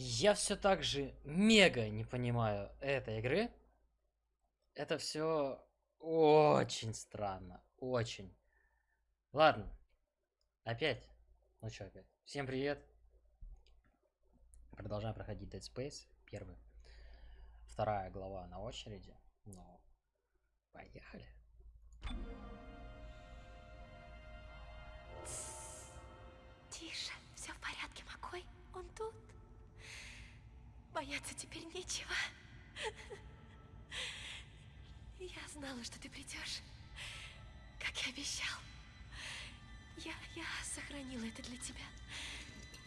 Я все так же мега не понимаю этой игры. Это все очень странно. Очень. Ладно. Опять. Ну что опять? Всем привет. Продолжаем проходить Dead Space. Первый. Вторая глава на очереди. Ну, поехали. Тише, все в порядке, Макой. Он тут. Бояться теперь нечего. Я знала, что ты придешь, как и обещал. Я, я сохранила это для тебя.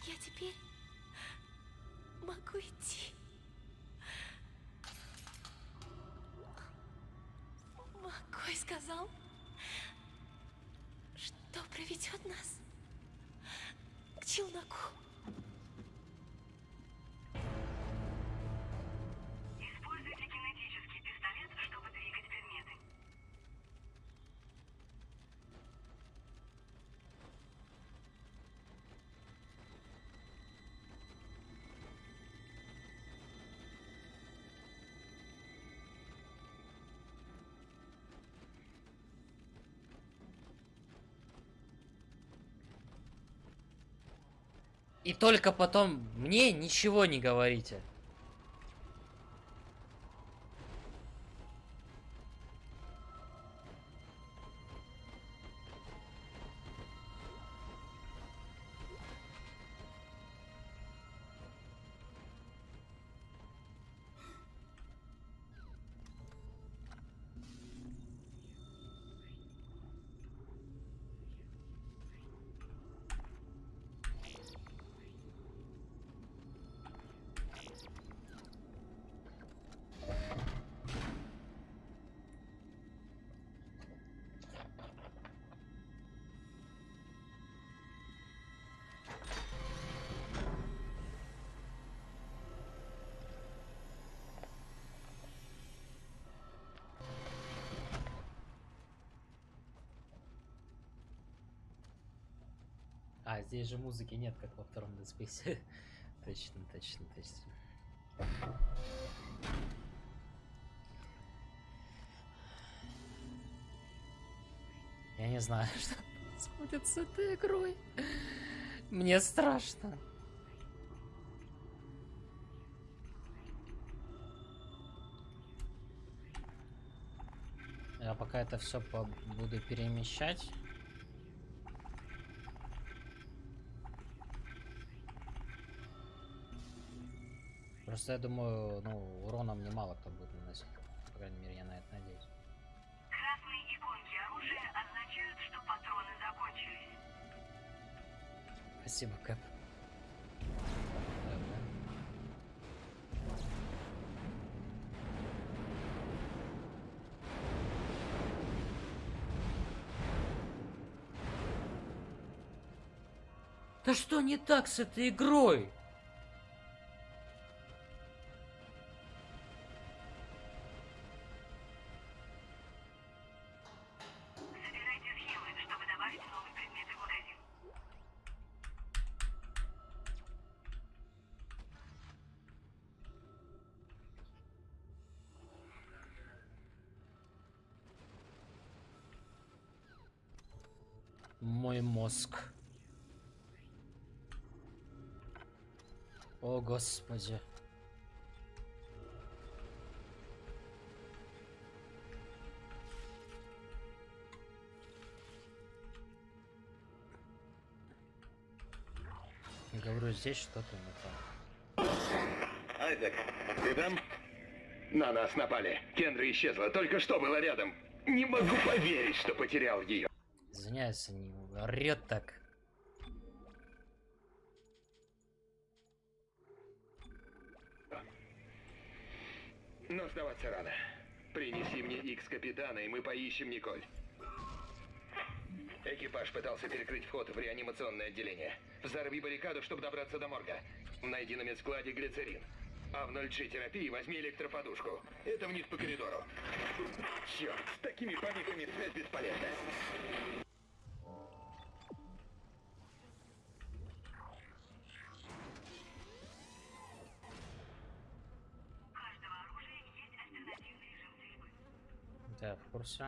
Я теперь могу идти. Макой сказал, что проведет нас к челноку. И только потом мне ничего не говорите. Здесь же музыки нет, как во втором Dead точно, точно, точно. Я не знаю, что происходит с этой игрой. Мне страшно. Я пока это все буду перемещать. Просто я думаю, ну, урона мне мало кто будет наносить. По крайней мере, я на это надеюсь. Красные иконки оружия означают, что патроны закончились. Спасибо, Кэп. Да что не так с этой игрой? Мой мозг. О, господи. Говорю, здесь что-то не так. Айзек, ты там? На нас напали. Кендра исчезла, только что была рядом. Не могу поверить, что потерял ее. Извиняюсь, не орет так. Но сдаваться рано. Принеси мне X капитана, и мы поищем Николь. Экипаж пытался перекрыть вход в реанимационное отделение. Взорви баррикаду, чтобы добраться до морга. Найди на медскладе глицерин. А в 0G терапии возьми электроподушку. Это вниз по коридору. Черт, с такими помехами связь бесполезна. Я в курсе.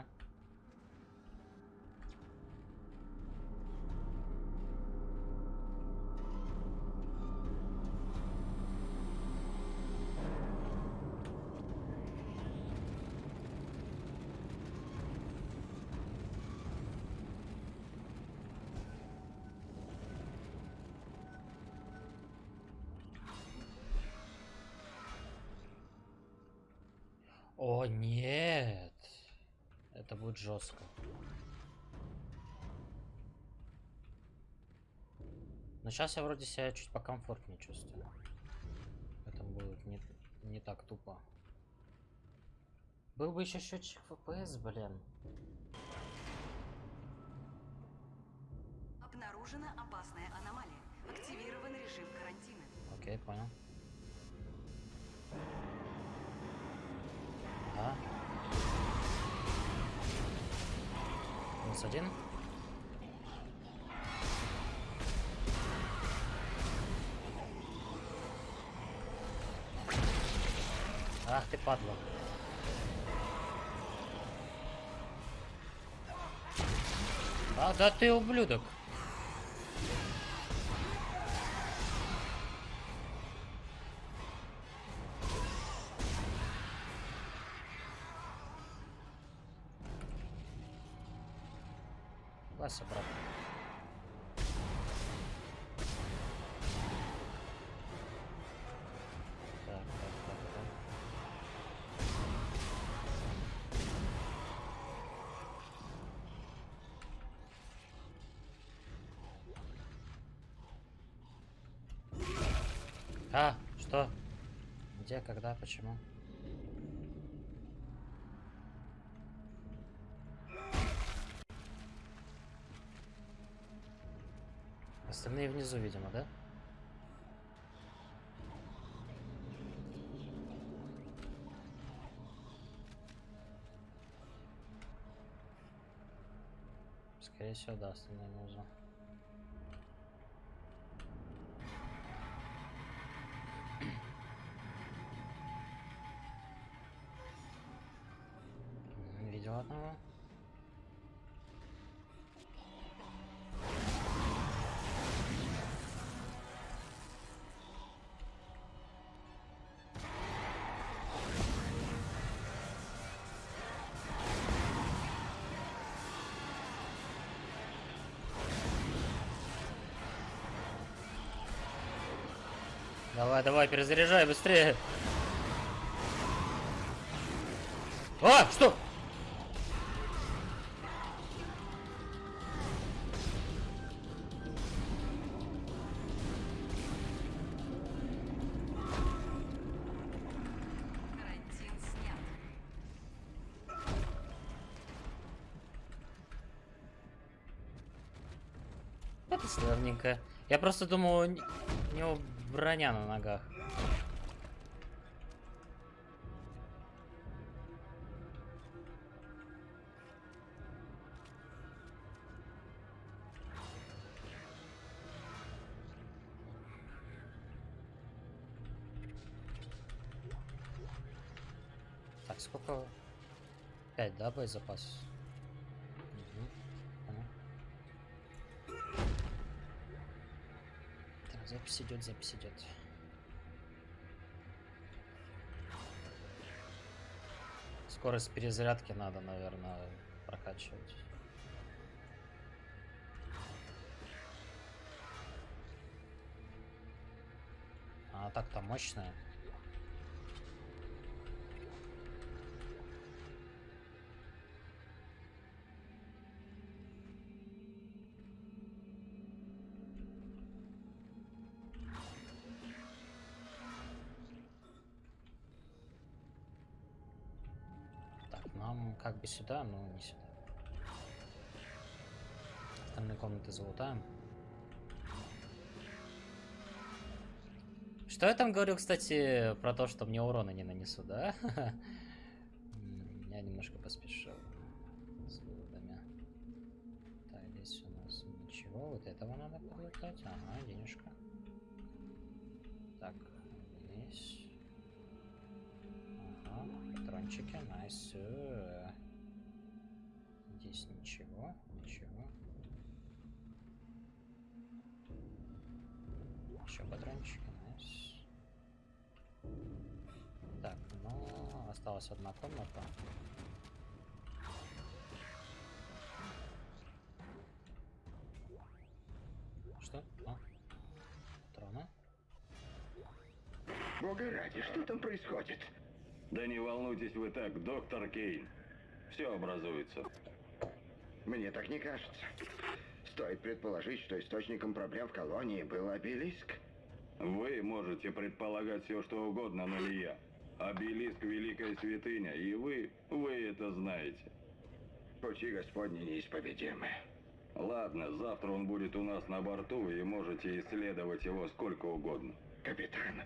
О, нет. Это будет жестко. Но сейчас я вроде себя чуть покомфортнее чувствую. Это будет не, не так тупо. Был бы еще счетчик FPS, блин. Обнаружена опасная аномалия. Активирован режим карантина. Окей, понял. А? Минус один. Ах ты падла. А, да ты ублюдок. Когда, почему? Остальные внизу, видимо, да? Скорее всего, да, остальные внизу. Давай, перезаряжай быстрее. А, что? Это славненько. Я просто думал, у него броня на ногах. Так, сколько? Пять, да, боезапас? Мгм, понял. Так, запись идет, запись идет. Скорость перезарядки надо, наверное, прокачивать. А так-то мощная. Бы сюда, но не сюда. Остальные комнаты залутаем. Что я там говорю, кстати, про то, что мне урона не нанесу, да? Я немножко поспешил с выводами. Так, здесь у нас ничего. Вот этого надо подлутать. Ага, денежка. Так, здесь. Ага, патрончики, найс. Здесь ничего, ничего. Еще патрончики, найс. Так, ну, осталась одна комната. Что? А? Патроны? Бога ради, что там происходит? Да не волнуйтесь вы так, доктор Кейн. Все образуется. Мне так не кажется. Стоит предположить, что источником проблем в колонии был обелиск. Вы можете предполагать все, что угодно, но не я. Обелиск – великая святыня, и вы, вы это знаете. Пути Господни неисповедимы. Ладно, завтра он будет у нас на борту, и можете исследовать его сколько угодно. Капитан,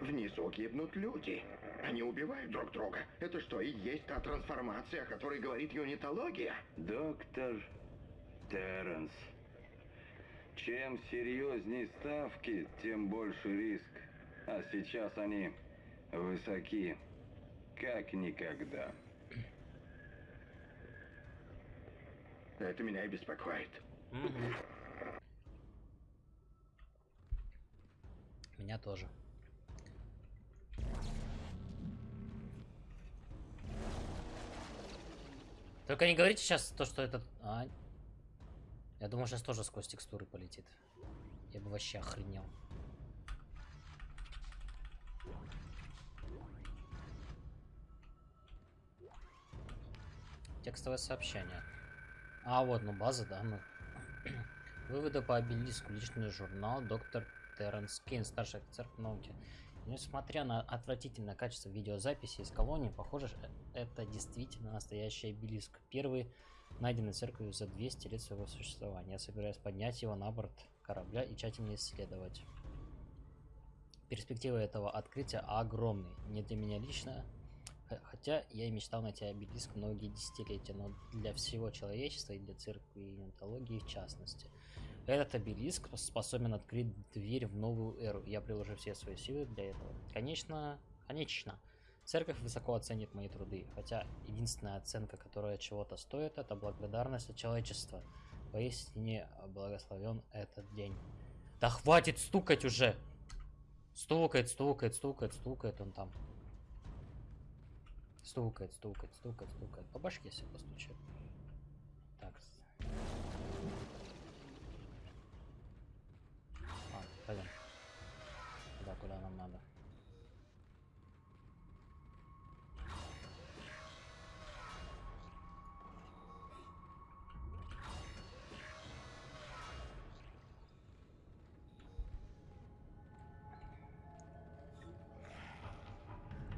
внизу гибнут люди. Они убивают друг друга. Это что, и есть та трансформация, о которой говорит юнитология? Доктор Терренс. Чем серьезнее ставки, тем больше риск. А сейчас они высоки, как никогда. Это меня и беспокоит. Меня тоже. Только не говорите сейчас то, что этот... А? Я думаю, сейчас тоже сквозь текстуры полетит. Я бы вообще охренел. Текстовое сообщение. А, вот, ну база данных. Выводы по обелиску. Личный журнал. Доктор Терренс Кейн, старший офицер в ноуте. Несмотря на отвратительное качество видеозаписи из колонии, похоже, это действительно настоящий обелиск. Первый найденный церковью за 200 лет своего существования. Я собираюсь поднять его на борт корабля и тщательно исследовать. Перспективы этого открытия огромны. Не для меня лично, хотя я и мечтал найти обелиск многие десятилетия, но для всего человечества и для церкви и неонтологии в частности. Этот обелиск способен открыть дверь в новую эру. Я приложу все свои силы для этого. Конечно, конечно. Церковь высоко оценит мои труды, хотя единственная оценка, которая чего-то стоит, это благодарность от человечества. Поистине благословен этот день. Да хватит стукать уже! Стукает, стукает, стукает, стукает он там. Стукает, стукает, стукает, стукает. По башке себе постучит. Так. А, пойдем. Туда, куда нам надо.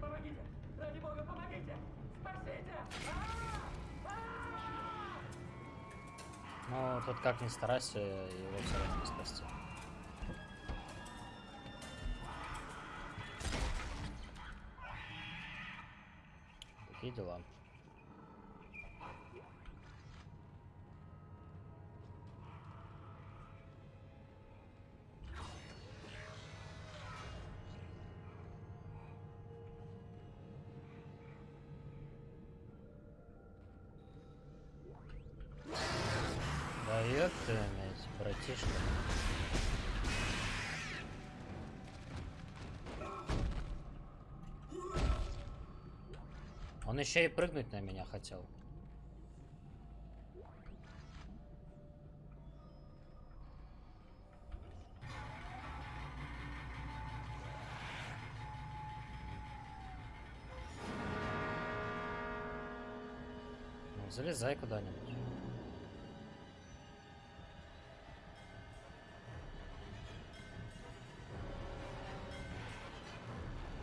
Помогите! Ради бога, помогите! Спасите! Ну, тут как ни старайся, его все равно не спасти. to them. Он еще и прыгнуть на меня хотел. Ну, залезай куда-нибудь.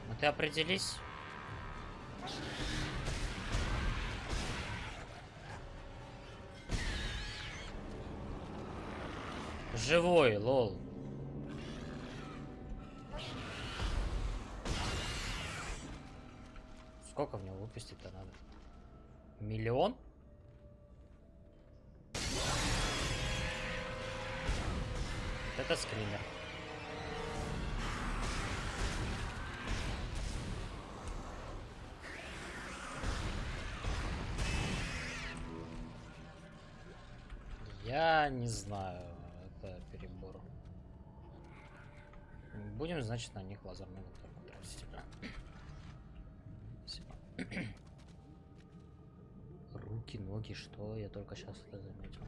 Ну ты определись. Живой, лол. Сколько него выпустить-то надо? Миллион? Это скример. Я не знаю, это перебор. Будем, значит, на них лазерный винтовку тратить. Спасибо. Руки, ноги, что? Я только сейчас это заметил.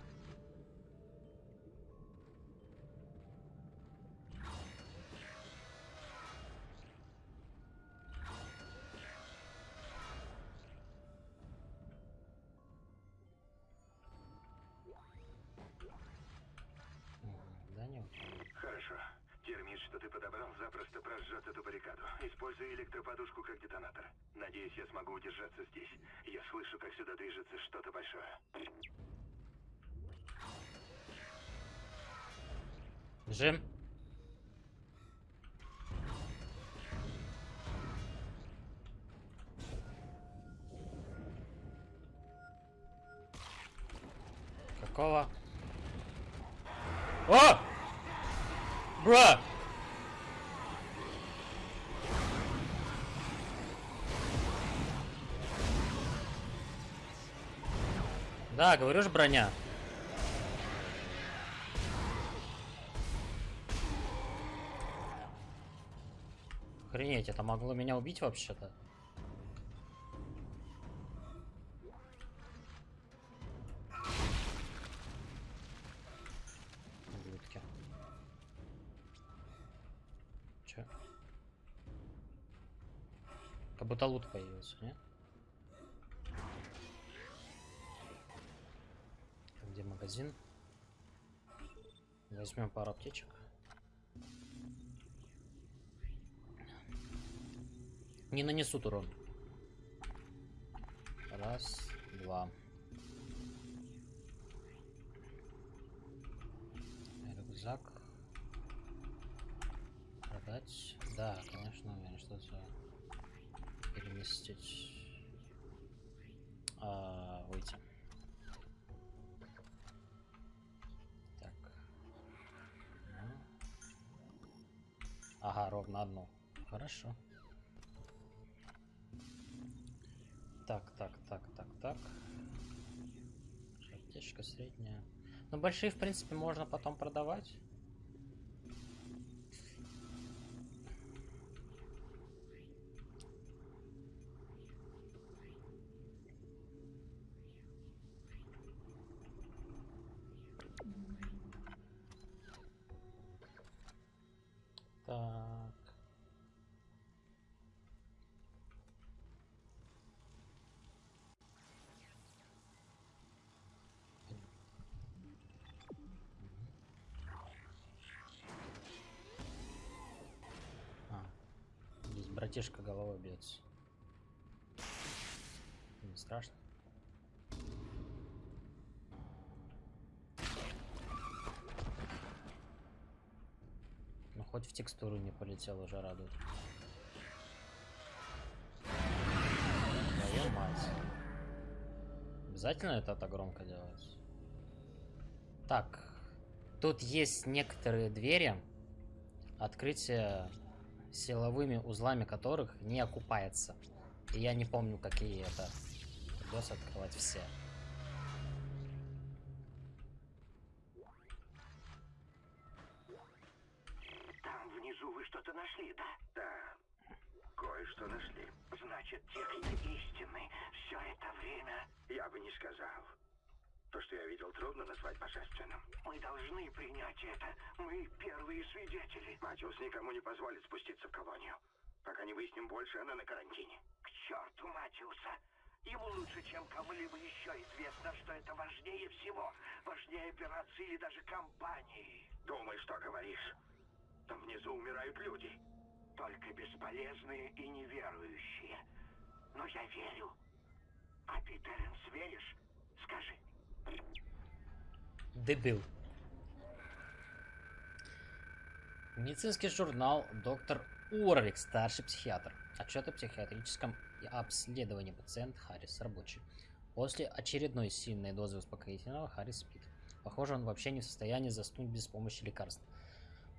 Бежим. Какого? О! Бра! Да, говорю же броня. Охренеть, это могло меня убить вообще-то. Ублюдки. Чё? Как будто лут появился, не? Где магазин? Возьмем пару аптечек. Не нанесут урон. Раз, два. Рюкзак. Продать. Да, конечно, уверен, что это переместить. А, выйти. Так. Ну. Ага, ровно одну. Хорошо. Так, так, так, так, так. Аптечка средняя. Ну, большие, в принципе, можно потом продавать. Так. А, здесь братишка головой бьется. Не страшно. Ну хоть в текстуру не полетел, уже радует. Твою мать. Обязательно это так громко делать? Так. Тут есть некоторые двери, открытие силовыми узлами которых не окупается. И я не помню, какие это. Придется открывать все. Там внизу вы что-то нашли, да? Да. Кое-что нашли. Значит, техника истины все это время... Я бы не сказал. То, что я видел, трудно назвать божественным. Мы должны принять это. Мы первые свидетели. Матиус никому не позволит спуститься в колонию. Пока не выясним больше, она на карантине. К черту Матиуса! Ему лучше, чем кому-либо еще известно, что это важнее всего. Важнее операции или даже компании. Думай, что говоришь. Там внизу умирают люди. Только бесполезные и неверующие. Но я верю. А ты, Терренс, веришь? Скажи. Дебил. Медицинский журнал «Доктор Уорлик, старший психиатр». Отчет о психиатрическом обследовании пациент Харрис, рабочий. После очередной сильной дозы успокоительного Харрис спит. Похоже, он вообще не в состоянии заснуть без помощи лекарств.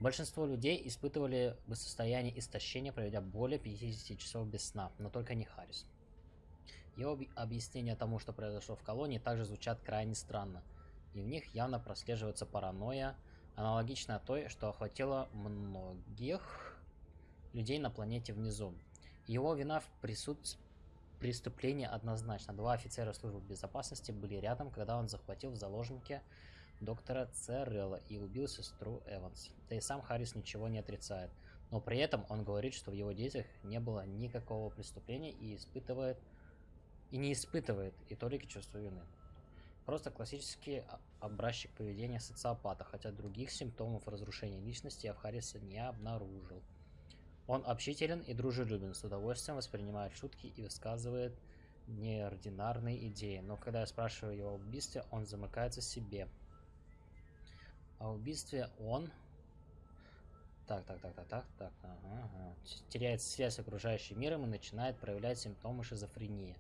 Большинство людей испытывали бы состояние истощения, проведя более 50 часов без сна, но только не Харрис. Его объяснения тому, что произошло в колонии, также звучат крайне странно. и в них явно прослеживается паранойя, аналогичная той, что охватила многих людей на планете внизу. Его вина в присутствии преступлении однозначно. Два офицера службы безопасности были рядом, когда он захватил в заложники доктора Церрелла и убил сестру Эванс. Да и сам Харрис ничего не отрицает. Но при этом он говорит, что в его действиях не было никакого преступления и испытывает и не испытывает и только чувство вины. Просто классический образчик поведения социопата, хотя других симптомов разрушения личности Харрисе не обнаружил. Он общителен и дружелюбен, с удовольствием воспринимает шутки и высказывает неординарные идеи. Но когда я спрашиваю его об убийстве, он замыкается себе. О убийстве он... Так, так, так, так, так, так, ага, ага. Теряет связь с окружающим миром и начинает проявлять симптомы шизофрении.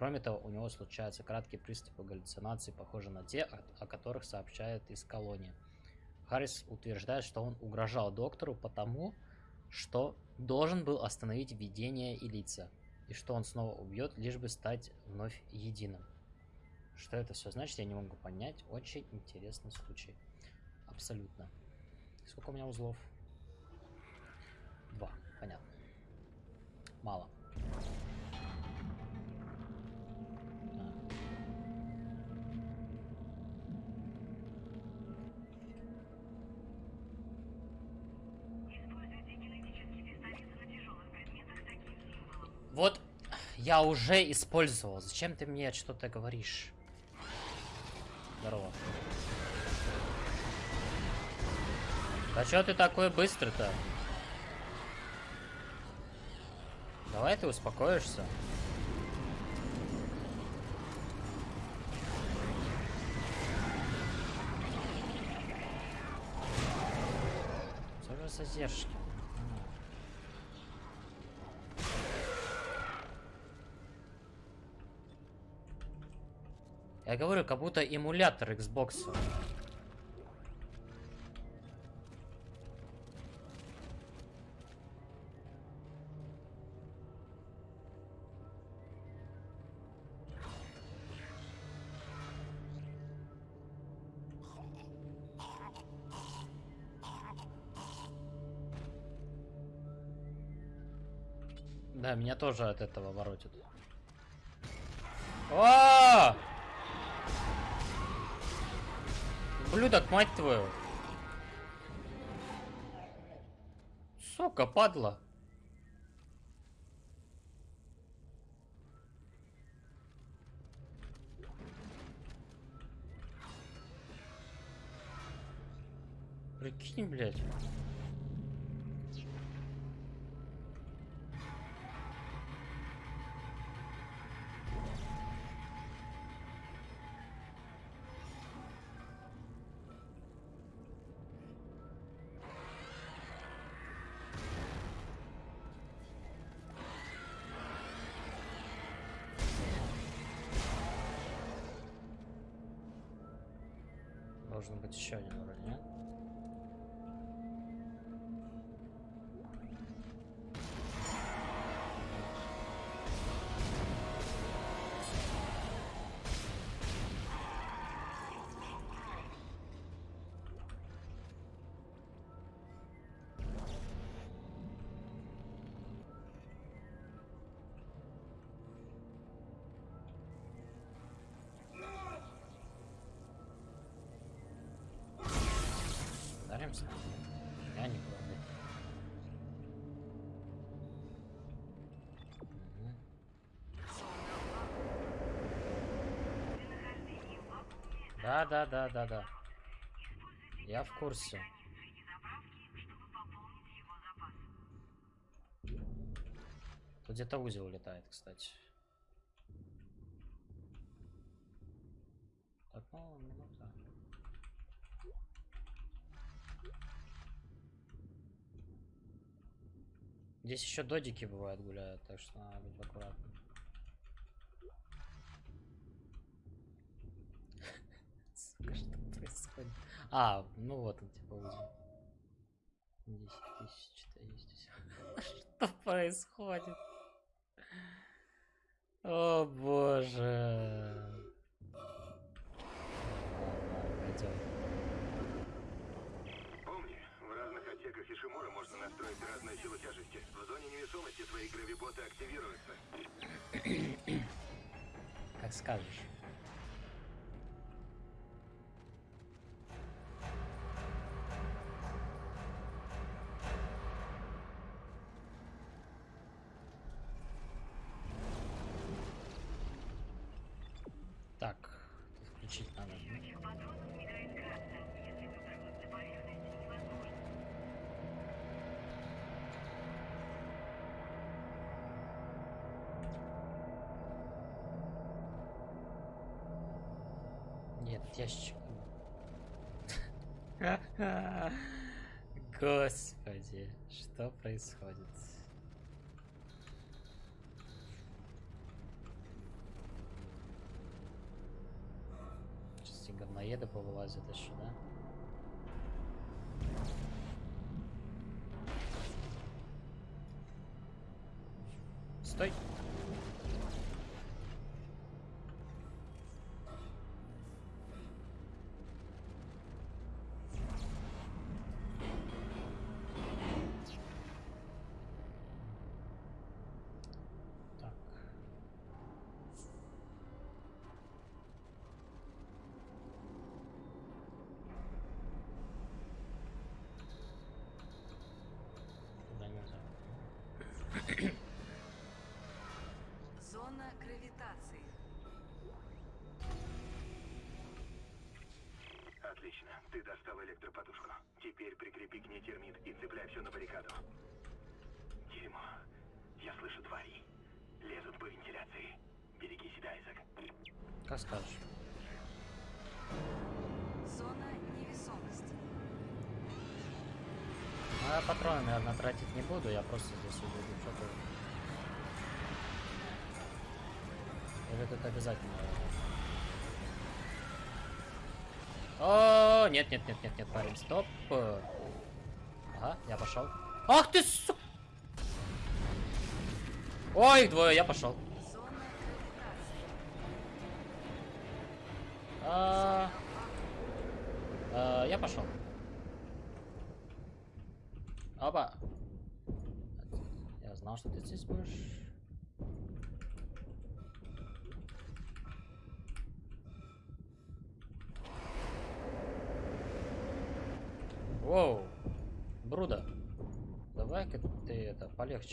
Кроме того, у него случаются краткие приступы галлюцинаций, похожие на те, о, которых сообщают из колонии. Харрис утверждает, что он угрожал доктору потому, что должен был остановить видение и лица, и что он снова убьет, лишь бы стать вновь единым. Что это все значит, я не могу понять. Очень интересный случай. Абсолютно. Сколько у меня узлов? Два. Понятно. Мало. Я уже использовал. Зачем ты мне что-то говоришь? Здорово. Да чё ты такой быстрый-то? Давай ты успокоишься. Что же за задержки? Я говорю, как будто эмулятор Xbox. Да, меня тоже от этого воротит. О! Блюдок, мать твою. Сука, падла. Прикинь, блядь. Должен быть еще один уровень, нет? Ударимся? Я не. Мгм. Да, да, да, да, да. Я в курсе. Тут где-то узел летает, кстати. Так, ну, минута. Здесь еще додики бывают гуляют, так что надо быть аккуратным. Сука, что происходит? А, ну вот он, типа, узел. 10 тысяч, 400. Что происходит? О боже. Нишимура можно настроить разную силу тяжести. В зоне невесомости твои гравиботы активируются. Как скажешь. Ящик. Господи, что происходит? Сейчас эти говноеды повылазят еще, да? Ты достал электроподушку. Теперь прикрепи к ней термит и цепляй все на баррикаду. Дерьмо. Я слышу твари. Лезут по вентиляции. Береги себя, Айзек. Как скажешь. Зона невесомости. Ну, я патроны, наверное, тратить не буду, я просто здесь буду что-то... Или тут обязательно... О, нет, нет, нет, нет, нет, парень, стоп. Ага, я пошел. Ах ты, су... Ой, двое, я пошел. А, а, я пошел. Опа. Я знал, что ты здесь будешь. Это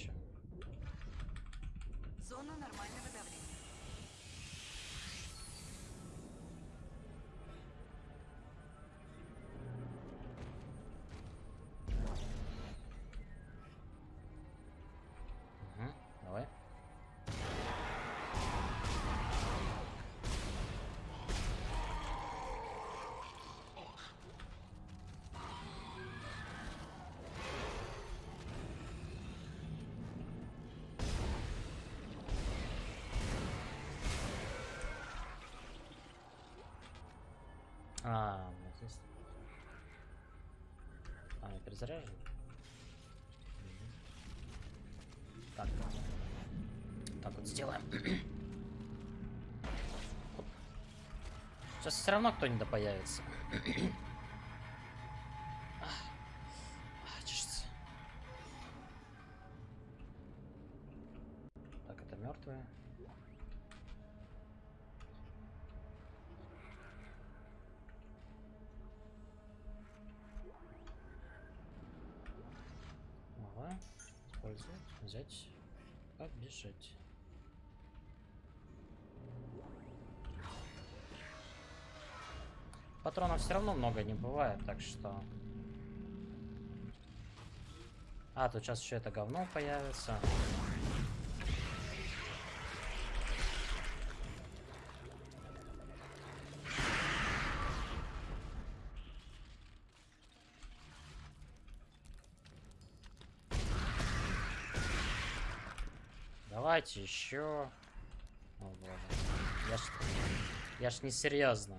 А, вот здесь. А, я перезаряжен? Так. Так вот сделаем. Сейчас все равно кто-нибудь появится. Использовать. Взять. Побежать. Патронов все равно много не бывает, так что... А, тут сейчас еще это говно появится. Давайте еще. О боже. Я ж, я ж не серьезно.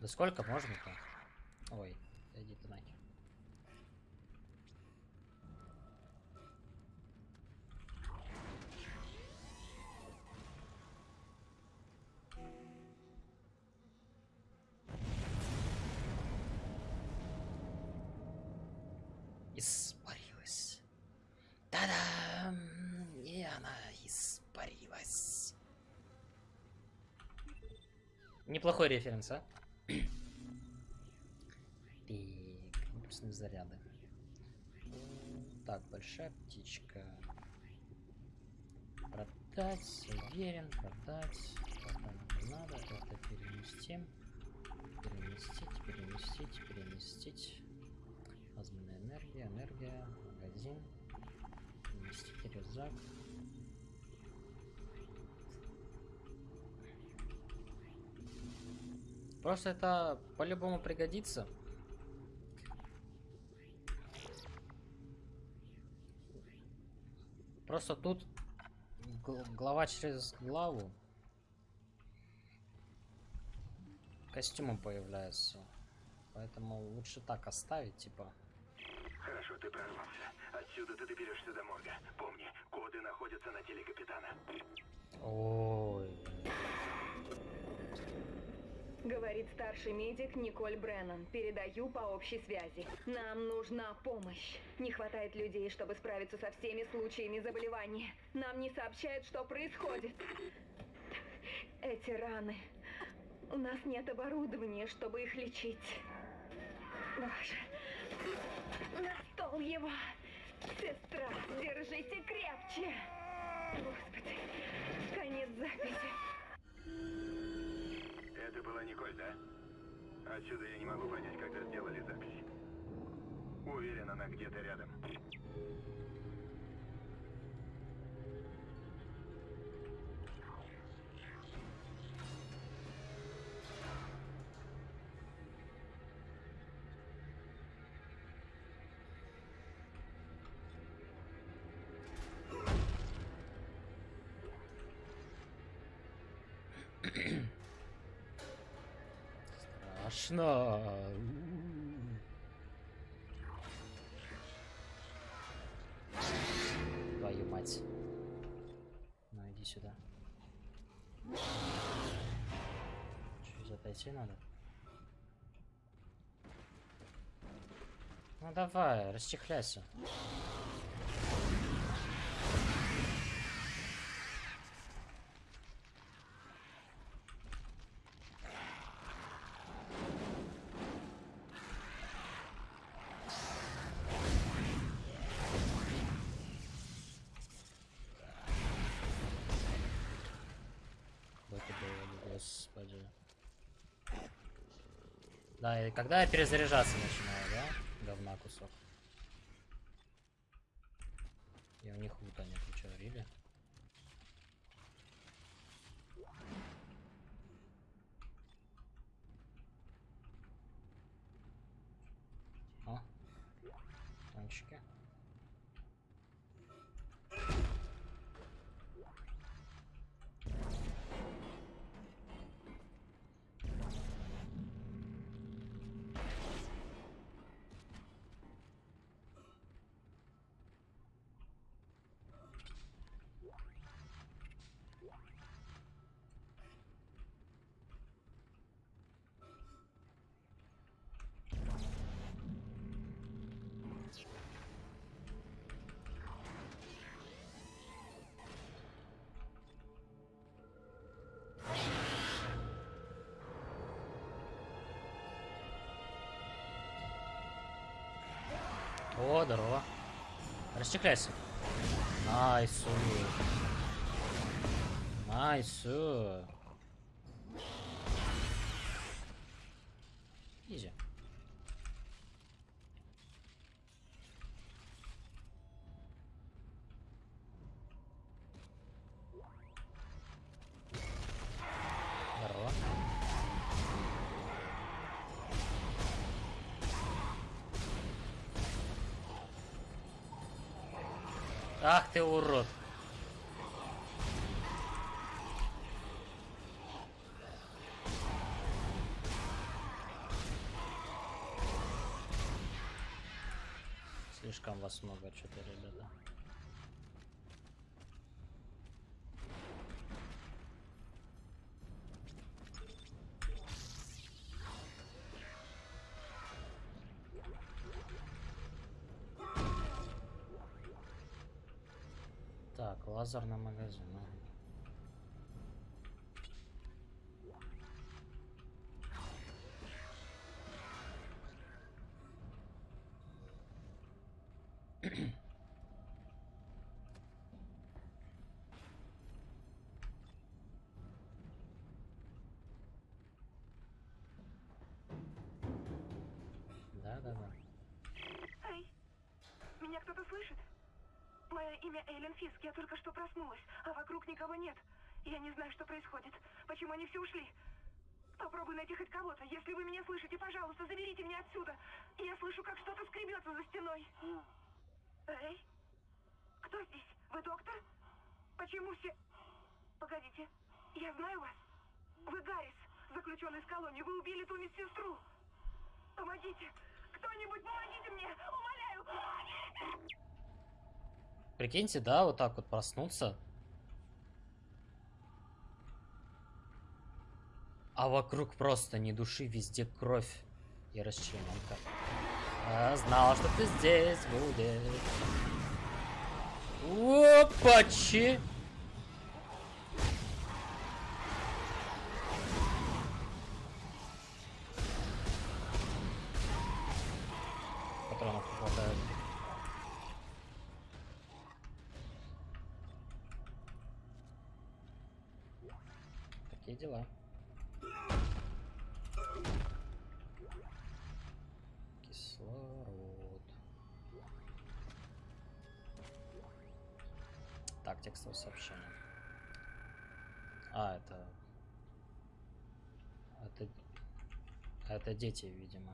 Да сколько можно-то? Ой, иди ты нахер. Неплохой референс, а? Заряды. Так, большая птичка. Продать, уверен, продать. Пока не надо, это перенести. Переместить, переместить, переместить. Плазменная энергия, энергия, магазин. Переместить рюкзак. Просто это по-любому пригодится. Просто тут гл- глава через главу костюмы появляются. Поэтому лучше так оставить, типа. Хорошо, ты прорвался. Отсюда ты доберешься до морга. Помни, коды находятся на теле капитана. Ой. Говорит старший медик Николь Бреннан. Передаю по общей связи. Нам нужна помощь. Не хватает людей, чтобы справиться со всеми случаями заболевания. Нам не сообщают, что происходит. Эти раны. У нас нет оборудования, чтобы их лечить. Боже. На стол его. Сестра, держите крепче. Господи. Конец записи. Это была Николь, да? Отсюда я не могу понять, когда сделали запись. Уверен, она где-то рядом. Страшно. Твою мать. Ну иди сюда. Чуть отойти надо. Ну давай, расчехляйся. Какой ты был, господи. Да, и когда я перезаряжаться начинаю, О, здорово. Расчехляйся. Найсу. Найсу. Изи. Здорово. Ах ты урод. Слишком вас много, что-то, ребята. Лазерный магазин. ну. Да, да, да. Эй, меня кто-то слышит? Мое имя Эйлен Фиск, я только что проснулась, а вокруг никого нет. Я не знаю, что происходит. Почему они все ушли? Попробуй найти хоть кого-то. Если вы меня слышите, пожалуйста, заберите меня отсюда. Я слышу, как что-то скребется за стеной. Эй, кто здесь? Вы доктор? Почему все... Погодите, я знаю вас. Вы Гаррис, заключенный из колонии. Вы убили ту медсестру. Помогите! Кто-нибудь помогите мне! Умоляю! Помогите! Прикиньте, да, вот так вот проснуться. А вокруг просто ни души, везде кровь и расчлененка. А, знал, что ты здесь будешь. Опачи! Дети, видимо.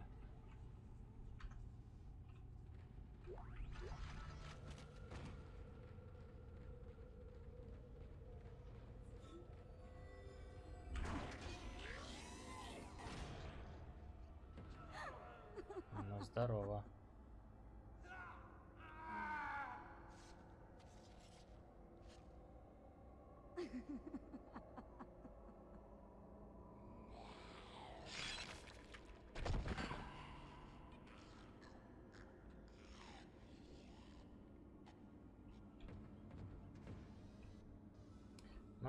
Ну, здорово.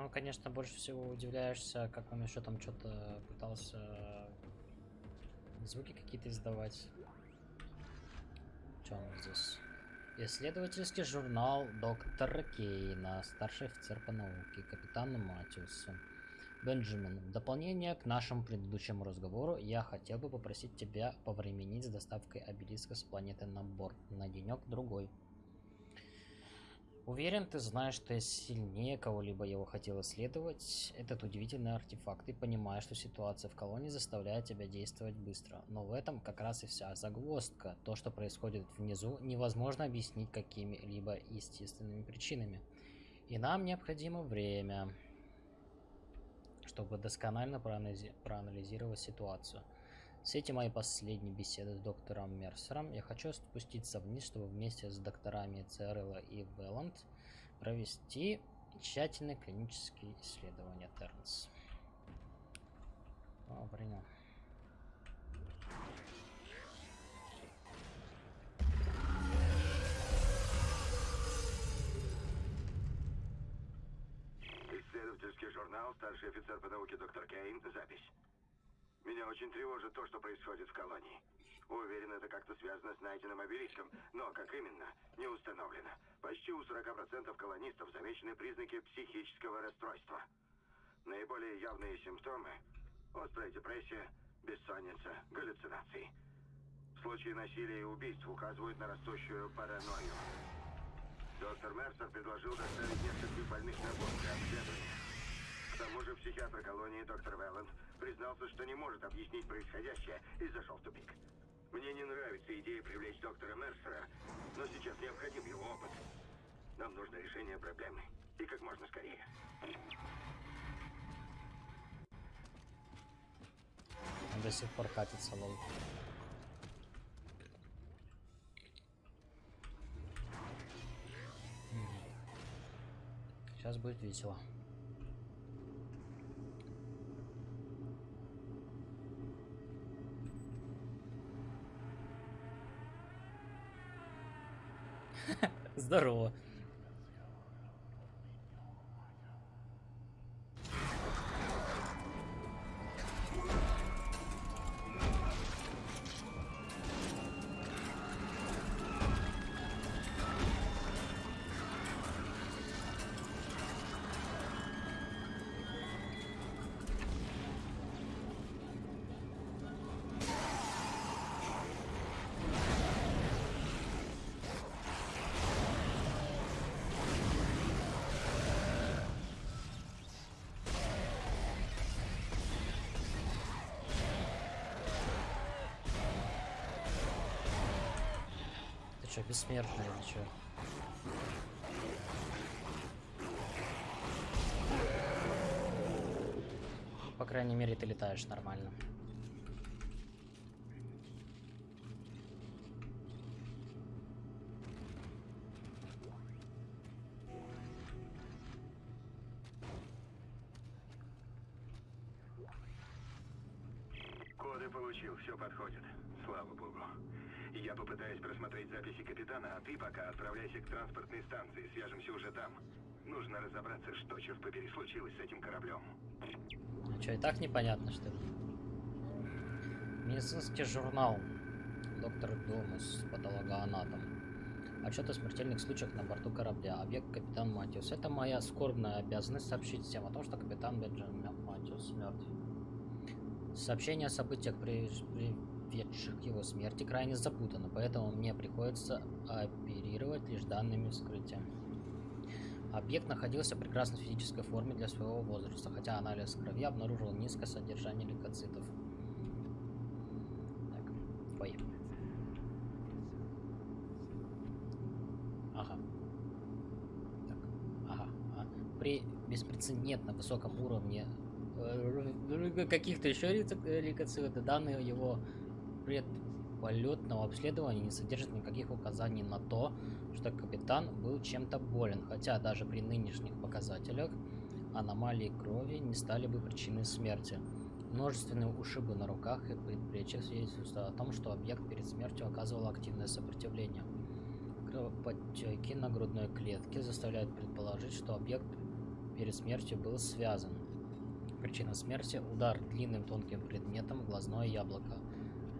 Ну, конечно, больше всего удивляешься, как он еще там что-то пытался звуки какие-то издавать. Что у нас здесь? Исследовательский журнал доктора Кейна, старший офицер по науке, капитану Матиусу. Бенджамин, в дополнение к нашему предыдущему разговору, я хотел бы попросить тебя повременить с доставкой обелиска с планеты на борт на денек-другой. Уверен, ты знаешь, что я сильнее кого-либо его хотел исследовать. Этот удивительный артефакт. Ты понимаешь, что ситуация в колонии заставляет тебя действовать быстро. Но в этом как раз и вся загвоздка. То, что происходит внизу, невозможно объяснить какими-либо естественными причинами. И нам необходимо время, чтобы досконально проанализи- проанализировать ситуацию. С этим мои последние беседы с доктором Мерсером. Я хочу спуститься вниз, чтобы вместе с докторами Церелла и Велланд провести тщательные клинические исследования Тернс. О, принял. Исследовательский журнал, старший офицер по науке доктор Кейн, запись. Меня очень тревожит то, что происходит в колонии. Уверен, это как-то связано с найденным обелиском, но как именно, не установлено. Почти у 40% колонистов замечены признаки психического расстройства. Наиболее явные симптомы – острая депрессия, бессонница, галлюцинации. Случаи насилия и убийств указывают на растущую паранойю. Доктор Мерсер предложил доставить нескольких больных на для обследования. К тому же психиатр колонии доктор Велланд признался, что не может объяснить происходящее и зашел в тупик. Мне не нравится идея привлечь доктора Мерсера, но сейчас необходим его опыт. Нам нужно решение проблемы. И как можно скорее. До сих пор катится, лол. Сейчас будет весело. Здорово. Что, бессмертный или что? По крайней мере, ты летаешь нормально. Нужно разобраться, что, черт побери, случилось с этим кораблем. А что, и так непонятно, что ли? Медицинский журнал. Доктор Домус, патологоанатом. Отчет о смертельных случаях на борту корабля. Объект капитан Матиус. Это моя скорбная обязанность сообщить всем о том, что капитан Бенджамин Матиус мертв. Сообщение о событиях, при- приведших его смерти, крайне запутано, поэтому мне приходится оперировать лишь данными вскрытия. Объект находился в прекрасной физической форме для своего возраста, хотя анализ крови обнаружил низкое содержание лейкоцитов. Так, ой. Ага. Так, ага. а. При беспрецедентно высоком уровне э, каких-то еще лейкоцитов данные его предполетного обследования не содержат никаких указаний на то, что капитан был чем-то болен, хотя даже при нынешних показателях аномалии крови не стали бы причиной смерти. Множественные ушибы на руках и предплечьях свидетельствуют о том, что объект перед смертью оказывал активное сопротивление. Кровоподтеки на грудной клетке заставляют предположить, что объект перед смертью был связан. Причина смерти – удар длинным тонким предметом в глазное яблоко,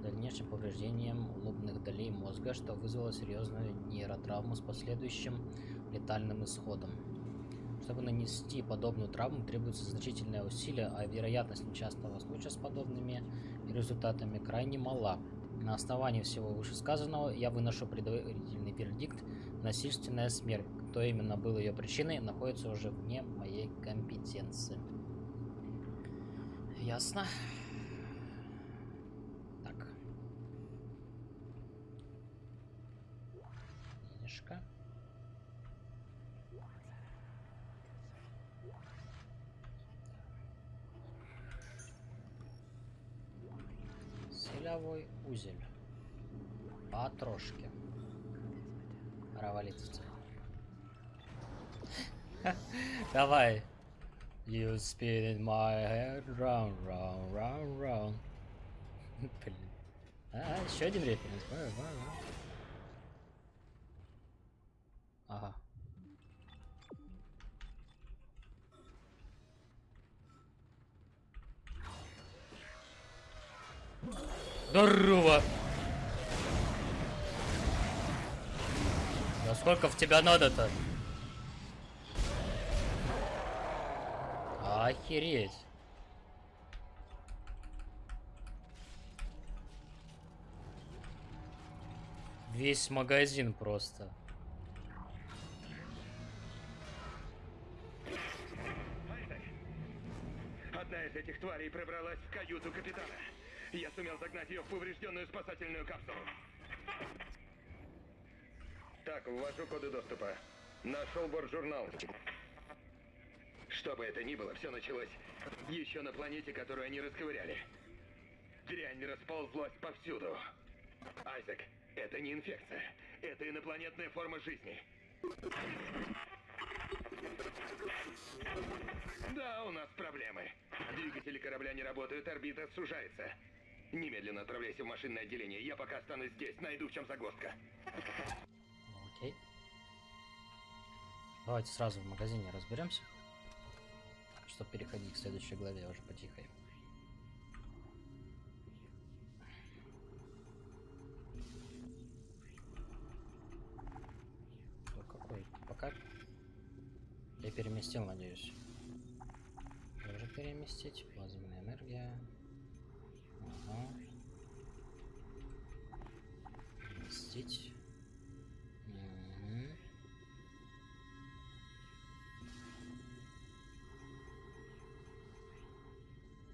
дальнейшим повреждением лобных долей мозга, что вызвало серьезную нейротравму с последующим летальным исходом. Чтобы нанести подобную травму, требуется значительное усилие, а вероятность несчастного случая с подобными результатами крайне мала. На основании всего вышесказанного я выношу предварительный вердикт «насильственная смерть». Кто именно был ее причиной, находится уже вне моей компетенции. Ясно. Так. Денежка. Узель. Потрошки. Пора. Давай. You spin in my head round, round, round, round. Блин. А, еще один референс. Вау, вау. Здорово! Да сколько в тебя надо-то? Охереть. Весь магазин просто. Одна из этих тварей пробралась в каюту капитана. Я сумел загнать ее в поврежденную спасательную капсулу. Так, ввожу коды доступа. Нашел борт-журнал. Что бы это ни было, все началось еще на планете, которую они расковыряли. Дрянь расползлась повсюду. Айзек, это не инфекция. Это инопланетная форма жизни. Да, у нас проблемы. Двигатели корабля не работают, орбита сужается. Немедленно отправляйся в машинное отделение. Я пока останусь здесь, найду в чем загвоздка. Окей. Давайте сразу в магазине разберемся. Чтобы переходить к следующей главе уже потихой. О, какой? Пока я переместил, надеюсь. Тоже переместить. Плазменная энергия. Угу. Здесь. Угу.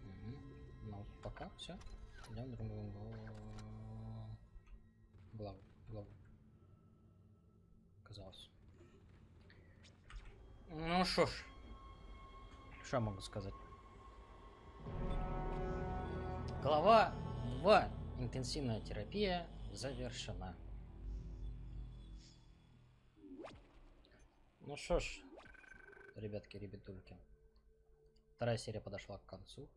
Угу. Ну, пока все. Идем другую голову. Главу. Главу. Казалось. Ну что ж. Что могу сказать? Глава 2. Интенсивная терапия завершена. Ну что ж, ребятки, ребятульки. Вторая серия подошла к концу.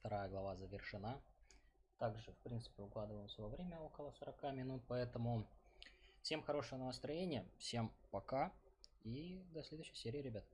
Вторая глава завершена. Также, в принципе, укладываемся во время около 40 минут, поэтому всем хорошего настроения, всем пока и до следующей серии, ребят.